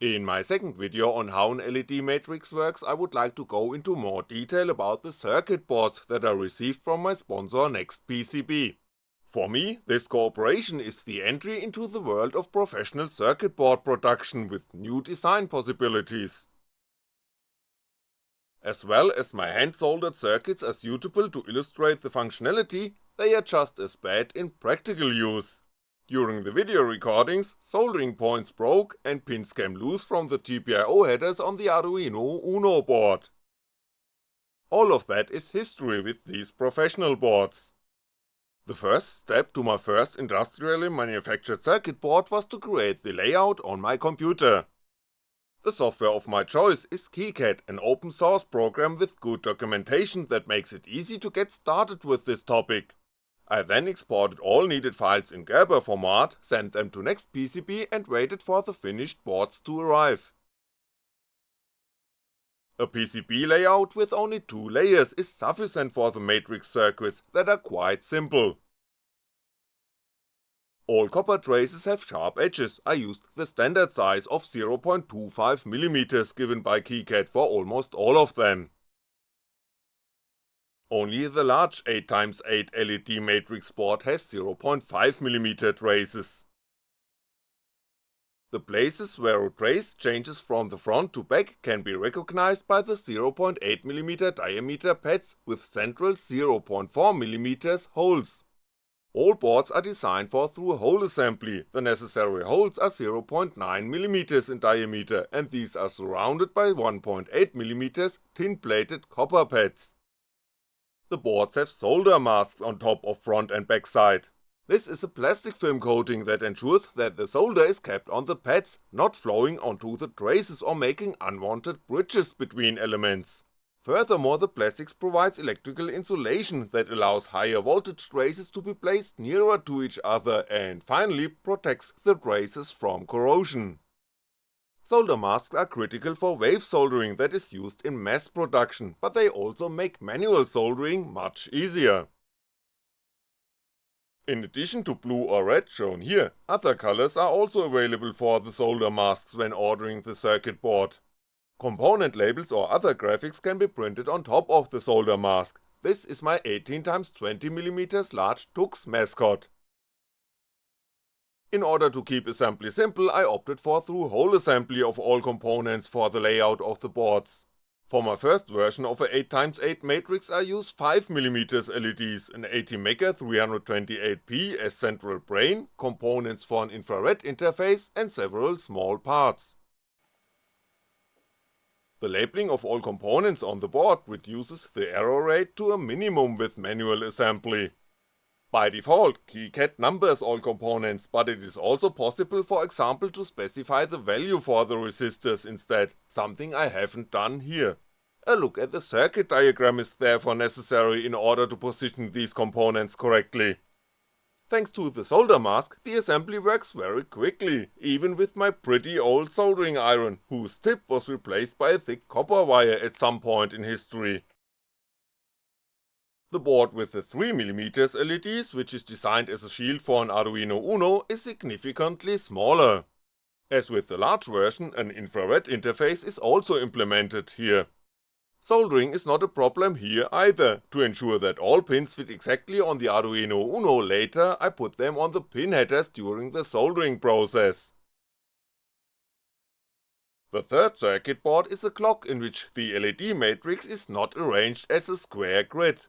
In my second video on how an LED matrix works I would like to go into more detail about the circuit boards that I received from my sponsor NextPCB. For me, this cooperation is the entry into the world of professional circuit board production with new design possibilities. As well as my hand soldered circuits are suitable to illustrate the functionality, they are just as bad in practical use. During the video recordings, soldering points broke and pins came loose from the GPIO headers on the Arduino Uno board. All of that is history with these professional boards. The first step to my first industrially manufactured circuit board was to create the layout on my computer. The software of my choice is KiCad, an open source program with good documentation that makes it easy to get started with this topic. I then exported all needed files in Gerber format, sent them to NextPCB and waited for the finished boards to arrive. A PCB layout with only two layers is sufficient for the matrix circuits that are quite simple. All copper traces have sharp edges, I used the standard size of 0.25mm given by KiCad for almost all of them. Only the large 8x8 LED matrix board has 0.5mm traces. The places where a trace changes from the front to back can be recognized by the 0.8mm diameter pads with central 0.4mm holes. All boards are designed for through hole assembly, the necessary holes are 0.9mm in diameter and these are surrounded by 1.8mm tin plated copper pads. The boards have solder masks on top of front and back side. This is a plastic film coating that ensures that the solder is kept on the pads, not flowing onto the traces or making unwanted bridges between elements. Furthermore the plastics provides electrical insulation that allows higher voltage traces to be placed nearer to each other and finally protects the traces from corrosion. Solder masks are critical for wave soldering that is used in mass production, but they also make manual soldering much easier. In addition to blue or red shown here, other colors are also available for the solder masks when ordering the circuit board. Component labels or other graphics can be printed on top of the solder mask, this is my 18x20mm large Tux mascot. In order to keep assembly simple I opted for through-hole assembly of all components for the layout of the boards. For my first version of a 8x8 matrix I use 5mm LEDs, an ATmega 328P as central brain, components for an infrared interface and several small parts. The labeling of all components on the board reduces the error rate to a minimum with manual assembly. By default, KiCad numbers all components, but it is also possible for example to specify the value for the resistors instead, something I haven't done here. A look at the circuit diagram is therefore necessary in order to position these components correctly. Thanks to the solder mask, the assembly works very quickly, even with my pretty old soldering iron, whose tip was replaced by a thick copper wire at some point in history. The board with the 3mm LEDs, which is designed as a shield for an Arduino Uno, is significantly smaller. As with the large version, an infrared interface is also implemented here. Soldering is not a problem here either, to ensure that all pins fit exactly on the Arduino Uno later I put them on the pin headers during the soldering process. The third circuit board is a clock in which the LED matrix is not arranged as a square grid.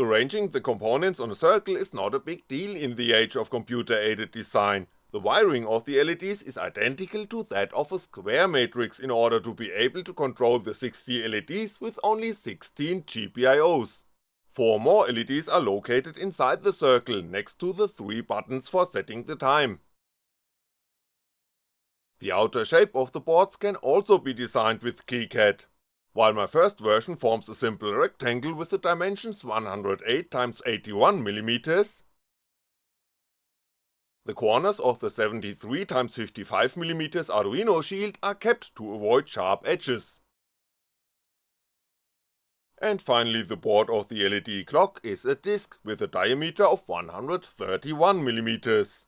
Arranging the components on a circle is not a big deal in the age of computer-aided design, the wiring of the LEDs is identical to that of a square matrix in order to be able to control the 60 LEDs with only 16 GPIOs. Four more LEDs are located inside the circle next to the three buttons for setting the time. The outer shape of the boards can also be designed with KiCad. While my first version forms a simple rectangle with the dimensions 108x81mm, the corners of the 73x55mm Arduino shield are kept to avoid sharp edges. And finally the board of the LED clock is a disc with a diameter of 131mm.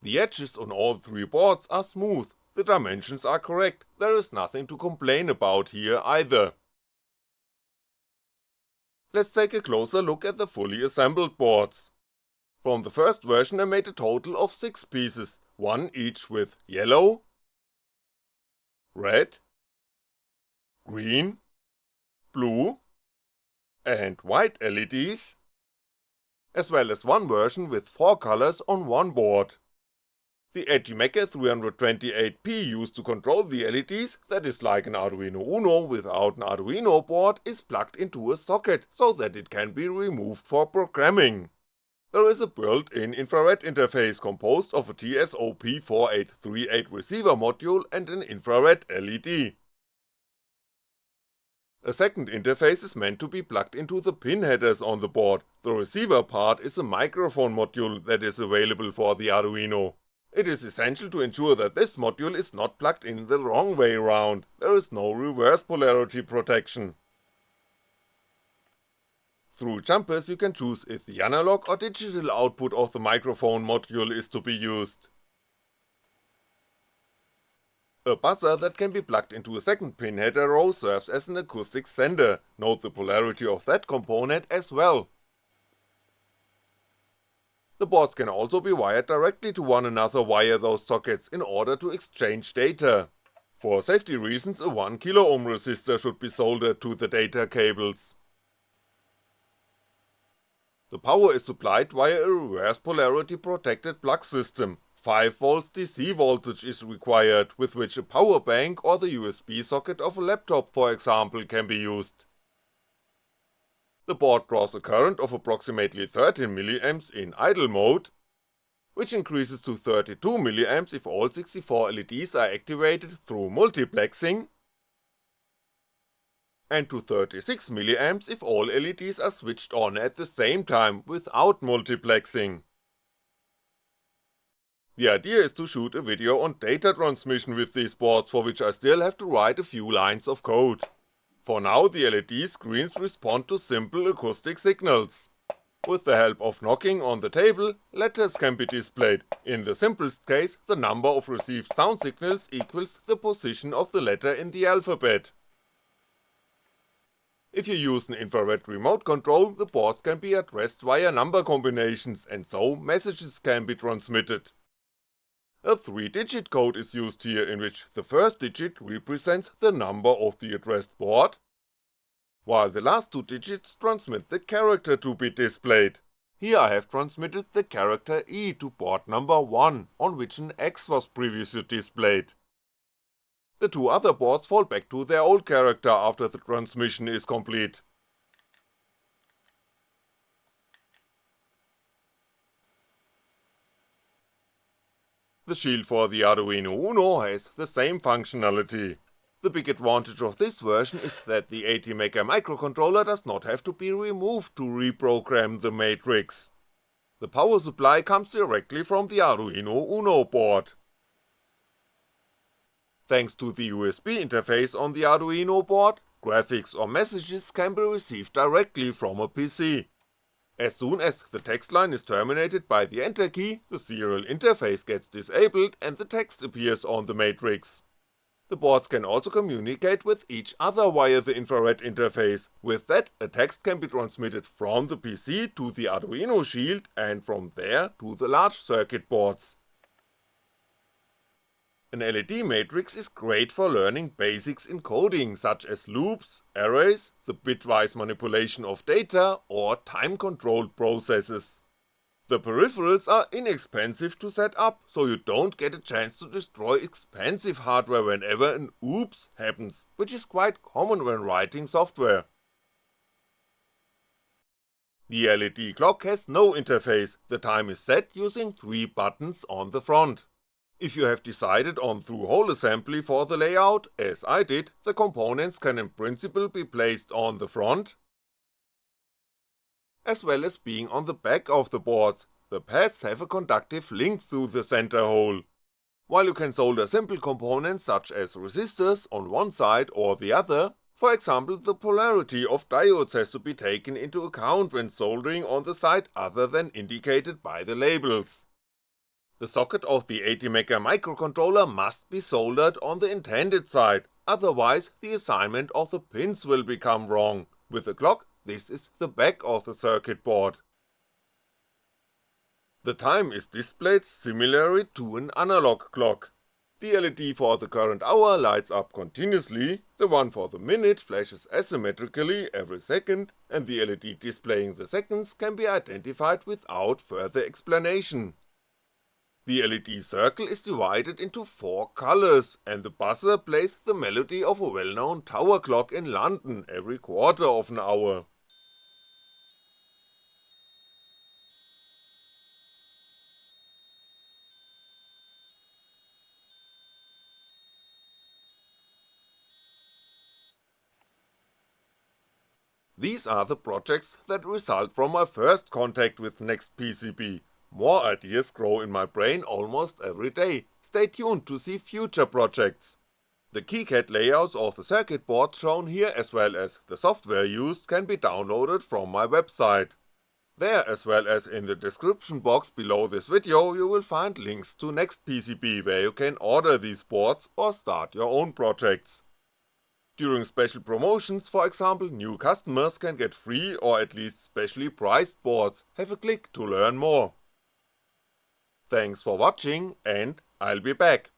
The edges on all three boards are smooth, the dimensions are correct, there is nothing to complain about here either. Let's take a closer look at the fully assembled boards. From the first version I made a total of 6 pieces, one each with yellow, red, green, blue, and white LEDs, as well as one version with 4 colors on one board. The ATmega 328P used to control the LEDs, that is like an Arduino Uno without an Arduino board, is plugged into a socket so that it can be removed for programming. There is a built-in infrared interface composed of a TSOP4838 receiver module and an infrared LED. A second interface is meant to be plugged into the pin headers on the board, the receiver part is a microphone module that is available for the Arduino. It is essential to ensure that this module is not plugged in the wrong way round, there is no reverse polarity protection. Through jumpers you can choose if the analog or digital output of the microphone module is to be used. A buzzer that can be plugged into a second pin header row serves as an acoustic sender, note the polarity of that component as well. The boards can also be wired directly to one another via those sockets in order to exchange data. For safety reasons a 1kΩ resistor should be soldered to the data cables. The power is supplied via a reverse polarity protected plug system, 5V DC voltage is required with which a power bank or the USB socket of a laptop for example can be used. The board draws a current of approximately 13mA in idle mode, which increases to 32mA if all 64 LEDs are activated through multiplexing, and to 36mA if all LEDs are switched on at the same time without multiplexing. The idea is to shoot a video on data transmission with these boards for which I still have to write a few lines of code. For now the LED screens respond to simple acoustic signals. With the help of knocking on the table, letters can be displayed, in the simplest case the number of received sound signals equals the position of the letter in the alphabet. If you use an infrared remote control, the boards can be addressed via number combinations and so messages can be transmitted. A 3-digit code is used here in which the first digit represents the number of the addressed board, while the last two digits transmit the character to be displayed. Here I have transmitted the character E to board number 1, on which an X was previously displayed. The two other boards fall back to their old character after the transmission is complete. The shield for the Arduino Uno has the same functionality. The big advantage of this version is that the ATmega microcontroller does not have to be removed to reprogram the matrix. The power supply comes directly from the Arduino Uno board. Thanks to the USB interface on the Arduino board, graphics or messages can be received directly from a PC. As soon as the text line is terminated by the enter key, the serial interface gets disabled and the text appears on the matrix. The boards can also communicate with each other via the infrared interface, with that a text can be transmitted from the PC to the Arduino shield and from there to the large circuit boards. An LED matrix is great for learning basics in coding such as loops, arrays, the bitwise manipulation of data, or time-controlled processes. The peripherals are inexpensive to set up, so you don't get a chance to destroy expensive hardware whenever an oops happens, which is quite common when writing software. The LED clock has no interface, the time is set using three buttons on the front. If you have decided on through-hole assembly for the layout, as I did, the components can in principle be placed on the front, as well as being on the back of the boards, the pads have a conductive link through the center hole. While you can solder simple components such as resistors on one side or the other, for example the polarity of diodes has to be taken into account when soldering on the side other than indicated by the labels. The socket of the ATmega microcontroller must be soldered on the intended side, otherwise the assignment of the pins will become wrong, with the clock this is the back of the circuit board. The time is displayed similarly to an analog clock. The LED for the current hour lights up continuously, the one for the minute flashes asymmetrically every second, and the LED displaying the seconds can be identified without further explanation. The LED circle is divided into 4 colours, and the buzzer plays the melody of a well-known tower clock in London every quarter of an hour. These are the projects that result from my first contact with NextPCB, more ideas grow in my brain almost every day, stay tuned to see future projects. The KiCad layouts of the circuit boards shown here as well as the software used can be downloaded from my website. There as well as in the description box below this video you will find links to NextPCB where you can order these boards or start your own projects. During special promotions for example new customers can get free or at least specially priced boards, have a click to learn more. Thanks for watching and I'll be back.